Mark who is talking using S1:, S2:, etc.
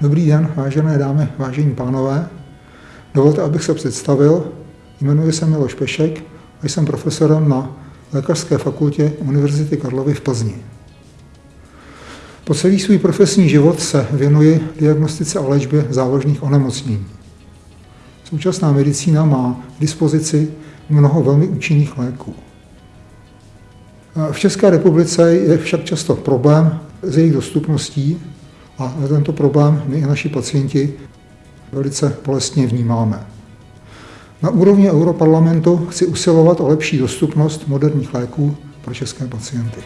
S1: Dobrý den, vážené dámy, vážení pánové. Dovolte, abych se představil. Jmenuji se Miloš Pešek a jsem profesorem na Lékařské fakultě Univerzity Karlovy v Plzni. Po celý svůj profesní život se věnuji diagnostice a léčbě závažných onemocnění. Současná medicína má k dispozici mnoho velmi účinných léků. V České republice je však často problém s jejich dostupností a tento problém my i naši pacienti velice bolestně vnímáme. Na úrovni Europarlamentu chci usilovat o lepší dostupnost moderních léků pro české pacienty.